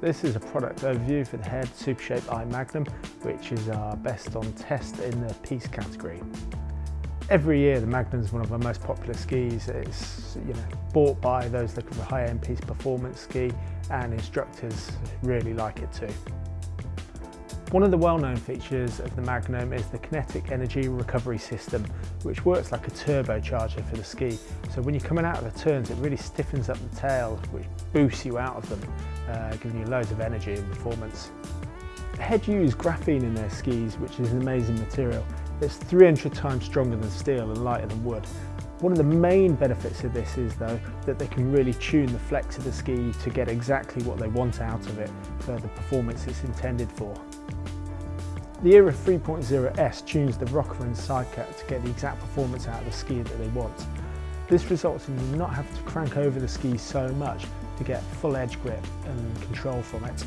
This is a product overview for the Head Supershape I Magnum, which is our best on test in the piste category. Every year the Magnum is one of our most popular skis. It's you know bought by those looking for high-end piste performance ski and instructors really like it too. One of the well-known features of the Magnum is the kinetic energy recovery system, which works like a turbocharger for the ski. So when you're coming out of the turns, it really stiffens up the tail, which boosts you out of them, uh, giving you loads of energy and performance. Head use graphene in their skis, which is an amazing material. It's 300 times stronger than steel and lighter than wood. One of the main benefits of this is though that they can really tune the flex of the ski to get exactly what they want out of it for the performance it's intended for. The Era 3.0S tunes the rocker and sidecut to get the exact performance out of the ski that they want. This results in you not having to crank over the ski so much to get full edge grip and control from it.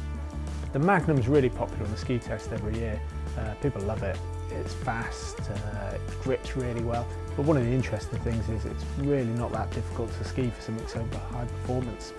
The Magnum is really popular on the ski test every year. Uh, people love it. It's fast, uh, it grips really well. But one of the interesting things is it's really not that difficult to ski for something so high performance.